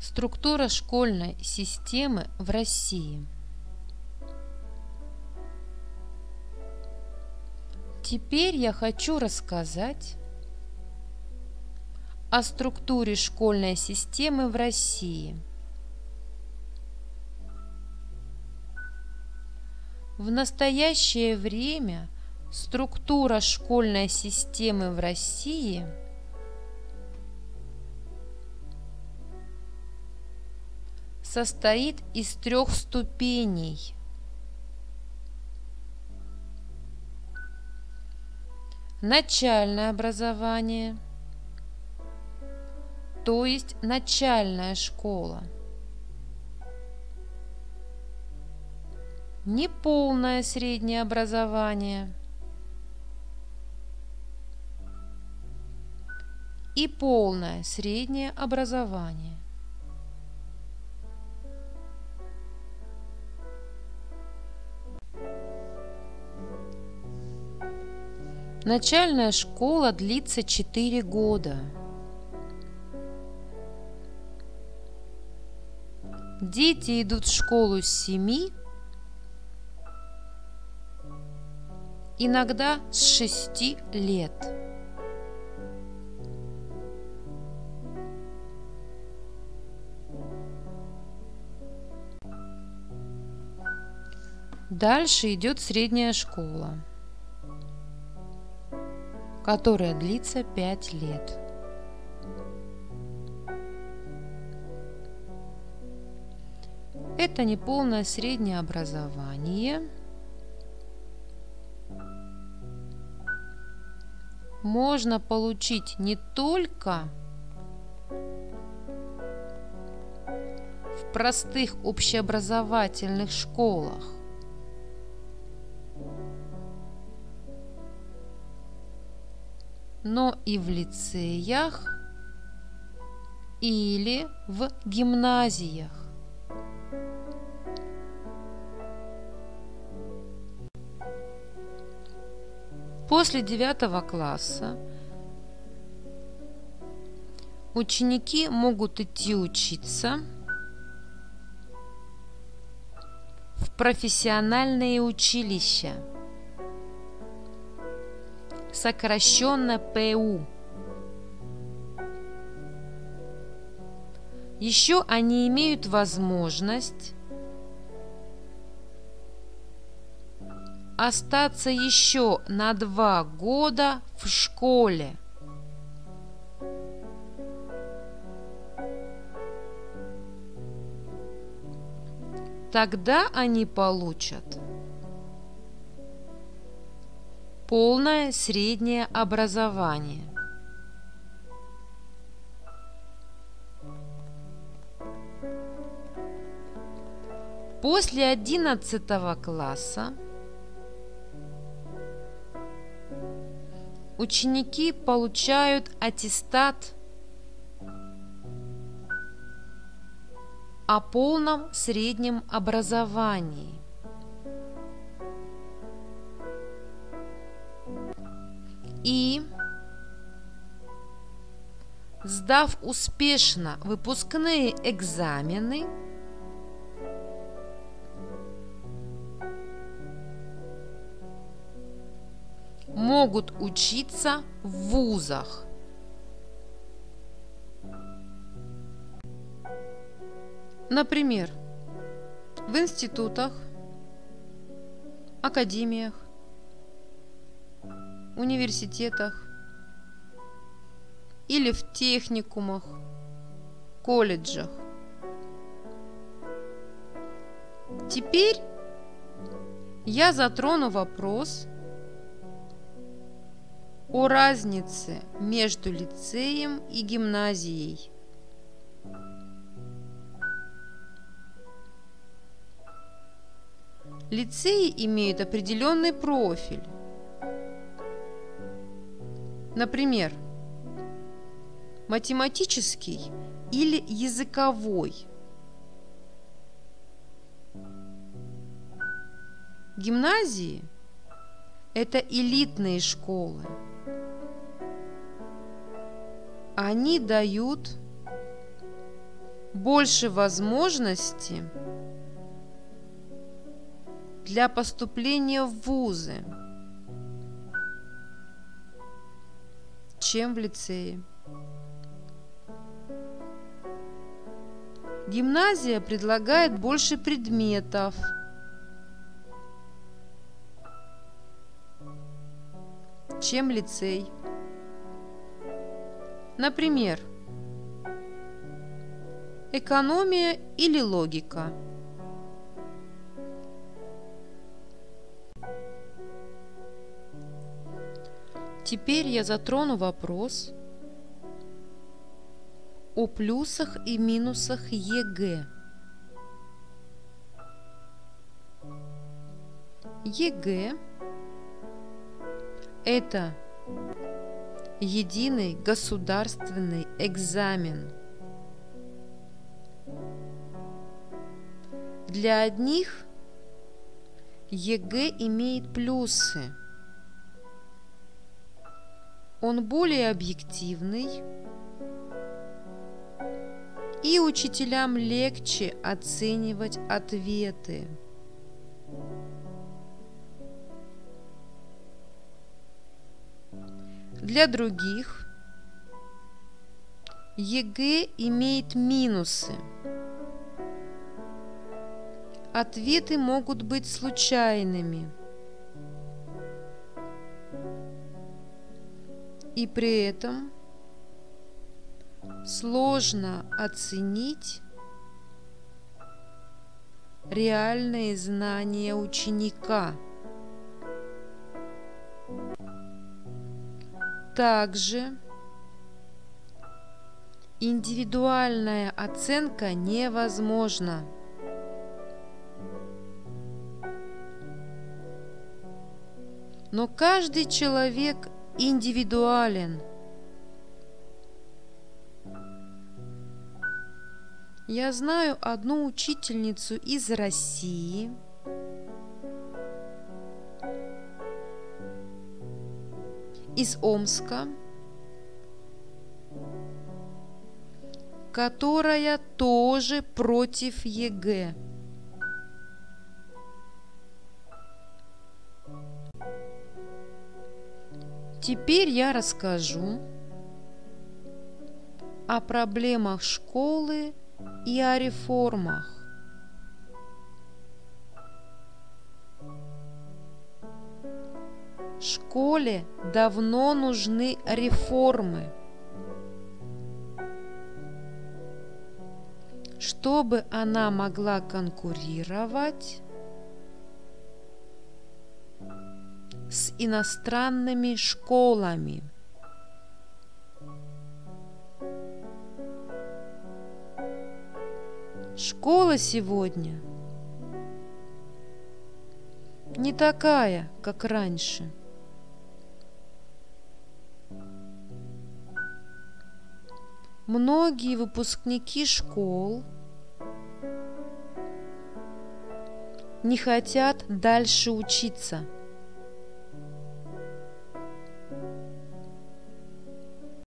Структура школьной системы в России. Теперь я хочу рассказать о структуре школьной системы в России. В настоящее время структура школьной системы в России – состоит из трех ступеней. Начальное образование, то есть начальная школа. Неполное среднее образование и полное среднее образование. Начальная школа длится 4 года. Дети идут в школу с 7, иногда с 6 лет. Дальше идет средняя школа которая длится 5 лет. Это неполное среднее образование. Можно получить не только в простых общеобразовательных школах, но и в лицеях или в гимназиях. После девятого класса ученики могут идти учиться в профессиональные училища – сокращенно ПУ. Еще они имеют возможность остаться еще на два года в школе. Тогда они получат полное среднее образование. После 11 класса ученики получают аттестат о полном среднем образовании. И, сдав успешно выпускные экзамены, могут учиться в вузах. Например, в институтах, академиях, университетах или в техникумах, колледжах. Теперь я затрону вопрос о разнице между лицеем и гимназией. Лицеи имеют определенный профиль, Например, математический или языковой. Гимназии – это элитные школы. Они дают больше возможностей для поступления в вузы, чем в лицее. Гимназия предлагает больше предметов, чем лицей. Например, экономия или логика. Теперь я затрону вопрос о плюсах и минусах ЕГЭ. ЕГЭ – это единый государственный экзамен. Для одних ЕГЭ имеет плюсы. Он более объективный, и учителям легче оценивать ответы. Для других ЕГЭ имеет минусы. Ответы могут быть случайными. И при этом сложно оценить реальные знания ученика. Также индивидуальная оценка невозможна. Но каждый человек индивидуален – Я знаю одну учительницу из России, из Омска, которая тоже против ЕГЭ. Теперь я расскажу о проблемах школы и о реформах. Школе давно нужны реформы, чтобы она могла конкурировать иностранными школами. Школа сегодня не такая, как раньше. Многие выпускники школ не хотят дальше учиться –